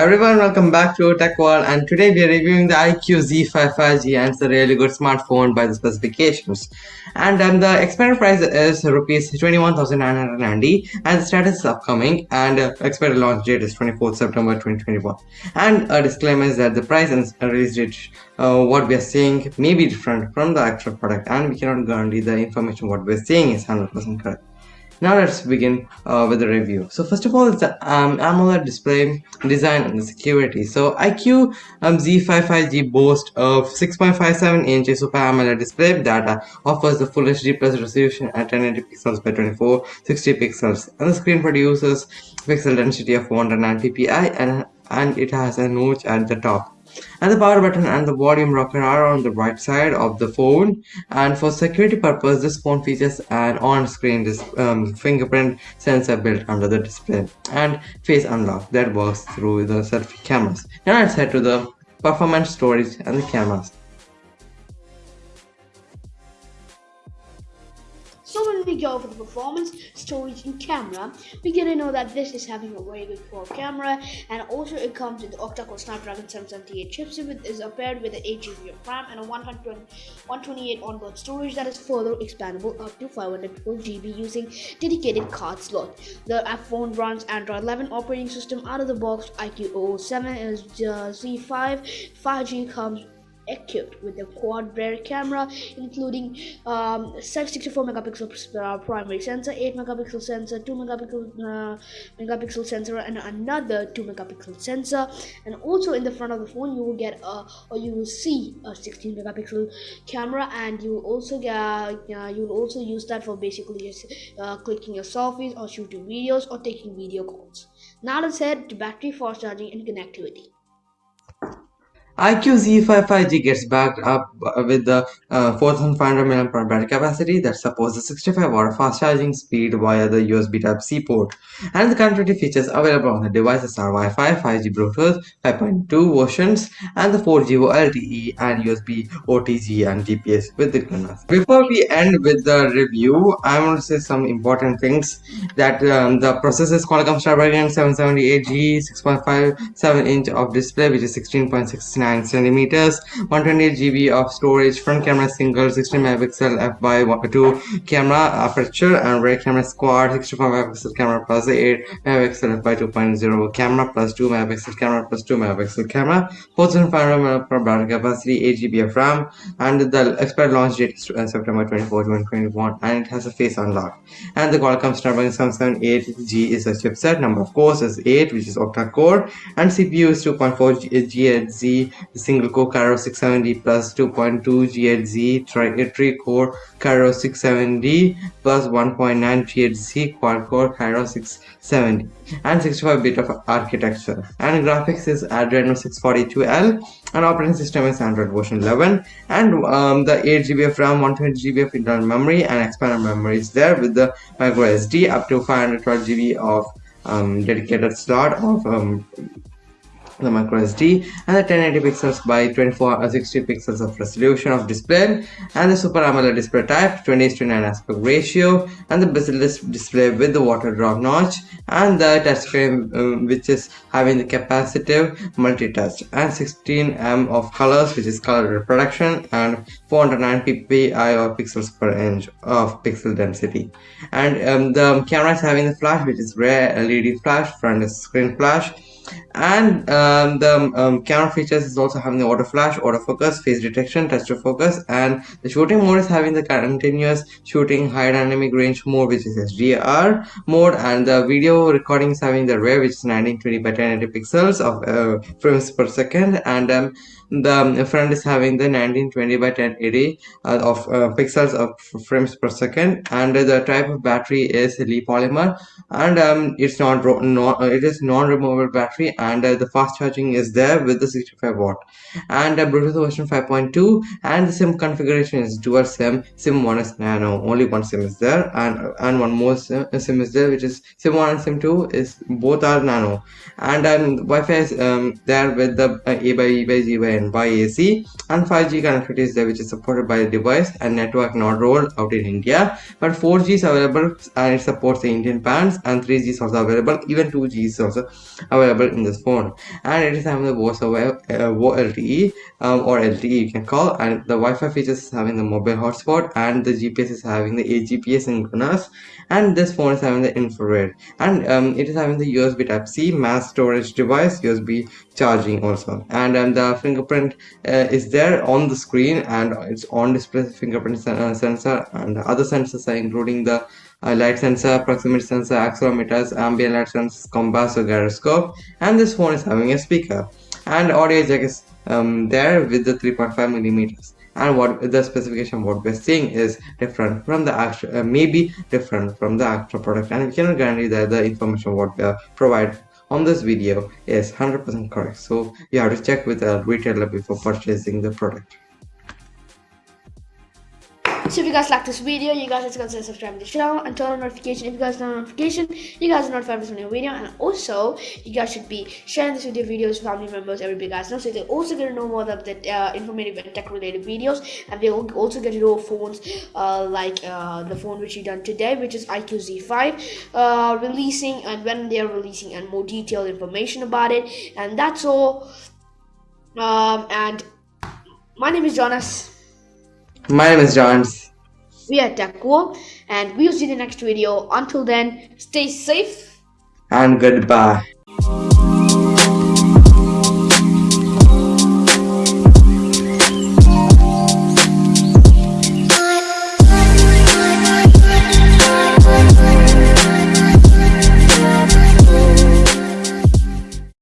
everyone, welcome back to Tech World and today we are reviewing the IQ Z5 5G and it's a really good smartphone by the specifications. And um, the expired price is rupees 21,990 and the status is upcoming and uh, expired launch date is 24th September 2021. And a disclaimer is that the price and release date uh, what we are seeing may be different from the actual product and we cannot guarantee the information what we are seeing is 100% correct. Now let's begin uh, with the review. So first of all, it's the um, AMOLED display design and the security. So IQ um, Z55G boasts of 6.57 inch Super AMOLED display that offers the Full HD plus resolution at 1080 pixels by 2460 pixels, and the screen produces pixel density of 409 ppi and and it has a notch at the top and the power button and the volume rocker are on the right side of the phone. And for security purpose this phone features an on-screen um, fingerprint sensor built under the display and face unlock that works through the selfie cameras. Now let's head to the performance storage and the cameras So when we go for the performance, storage and camera, we get to know that this is having a very good core camera and also it comes with the octa-core Snapdragon 778 chipset with is paired with an 8 GB of RAM and a 120, 128 onboard storage that is further expandable up to 512 GB using dedicated card slot. The phone runs Android 11 operating system out of the box. IQ 007 is uh, Z5. 5G comes equipped with a quad rear camera including um, 64 megapixel uh, primary sensor 8 megapixel sensor 2 megapixel uh, megapixel sensor and another 2 megapixel sensor. And also in the front of the phone you will get a or you will see a 16 megapixel camera and you will also get uh, you will also use that for basically just uh, clicking your selfies or shooting videos or taking video calls. Now let's head to battery fast charging and connectivity IQ Z55G gets backed up with the uh, 4500 mAh battery capacity that supports the 65 watt fast charging speed via the USB Type-C port. And the connectivity features available on the devices are Wi-Fi, 5G Bluetooth, 5.2 versions, and the 4G LTE and USB OTG and GPS with the GLONASS. Before we end with the review, I want to say some important things that um, the processor is Qualcomm Snapdragon 778G 6.57 inch of display which is 16.69 9 centimeters 128 GB of storage front camera single 16 megapixel f by 2 camera aperture and rear camera squad 65 megapixel camera plus 8 megapixel f/2.0 camera plus 2 megapixel camera plus 2 megapixel camera 4500 mAh capacity 8 GB of RAM and the expired launch date is uh, September 24 2021 and it has a face unlock. And the Qualcomm Snapdragon 778G is a chipset. Number of cores is 8 which is octa core and CPU is 2.4 GHz the single core Kryo 670 plus 2.2 GHz tri core Kryo 670 plus 1.9 GHz quad core Kryo 670 and 65 bit of architecture. And graphics is Adreno 642L and operating system is Android version 11 and um, the 8 GB of RAM 120 GB of internal memory and expanded memory is there with the micro SD up to 512 GB of um, dedicated slot of um, the micro SD and the 1080 pixels by 24 or 60 pixels of resolution of display and the Super AMOLED display type 20 to 9 aspect ratio and the bezel-less display with the water drop notch and the touchscreen um, which is having the capacitive multi-touch and 16 m of colors which is color reproduction and 409 ppi or pixels per inch of pixel density. And um, the camera is having the flash which is rare LED flash front screen flash and um, the um, camera features is also having the auto flash auto focus face detection touch to focus and the shooting mode is having the continuous shooting high dynamic range mode which is HDR mode and the video recording is having the RAW which is 1920 by 1080 pixels of uh, frames per second and um, the front is having the 1920 by 1080 uh, of uh, pixels of frames per second and the type of battery is polymer and um, it's not, not it is non-removable battery and uh, the fast charging is there with the 65 watt. And uh, bluetooth version 5.2 and the sim configuration is dual sim. Sim 1 is nano only one sim is there and and one more sim, sim is there which is sim 1 and sim 2 is both are nano. And um, wi-fi is um, there with the uh, a by e by g by n by ac and 5g connectivity is there which is supported by the device and network not rolled out in india. But 4g is available and it supports the indian bands and 3g is also available. Even 2g is also available in this phone. And it is having the voice over uh, LTE um, or LTE you can call. And the Wi-Fi features is having the mobile hotspot and the GPS is having the AGPS synchronous and this phone is having the infrared. And um, it is having the USB type C mass storage device USB charging also. And um, the fingerprint uh, is there on the screen and it's on display fingerprint uh, sensor and other sensors are including the uh, light sensor, proximity sensor, accelerometers, ambient light sensor, compass or gyroscope. And this phone is having a speaker. And audio jack is um, there with the 3.5 millimeters. And what the specification what we're seeing is different from the actual uh, maybe different from the actual product. And we cannot guarantee that the information what we provide on this video is 100% correct. So you have to check with a retailer before purchasing the product so if you guys like this video, you guys just consider subscribing to the channel and turn on notification. If you guys turn on notification, you guys are notified for new video. And also, you guys should be sharing this with your videos, family members, everybody guys know. So they also get to know more of the uh, informative and tech related videos. And they also get to know phones uh, like uh, the phone which we done today, which is IQ Z5, uh, releasing and when they are releasing and more detailed information about it. And that's all. Um, and my name is Jonas. My name is Johns. We are TechWar, and we'll see you in the next video. Until then, stay safe. And goodbye.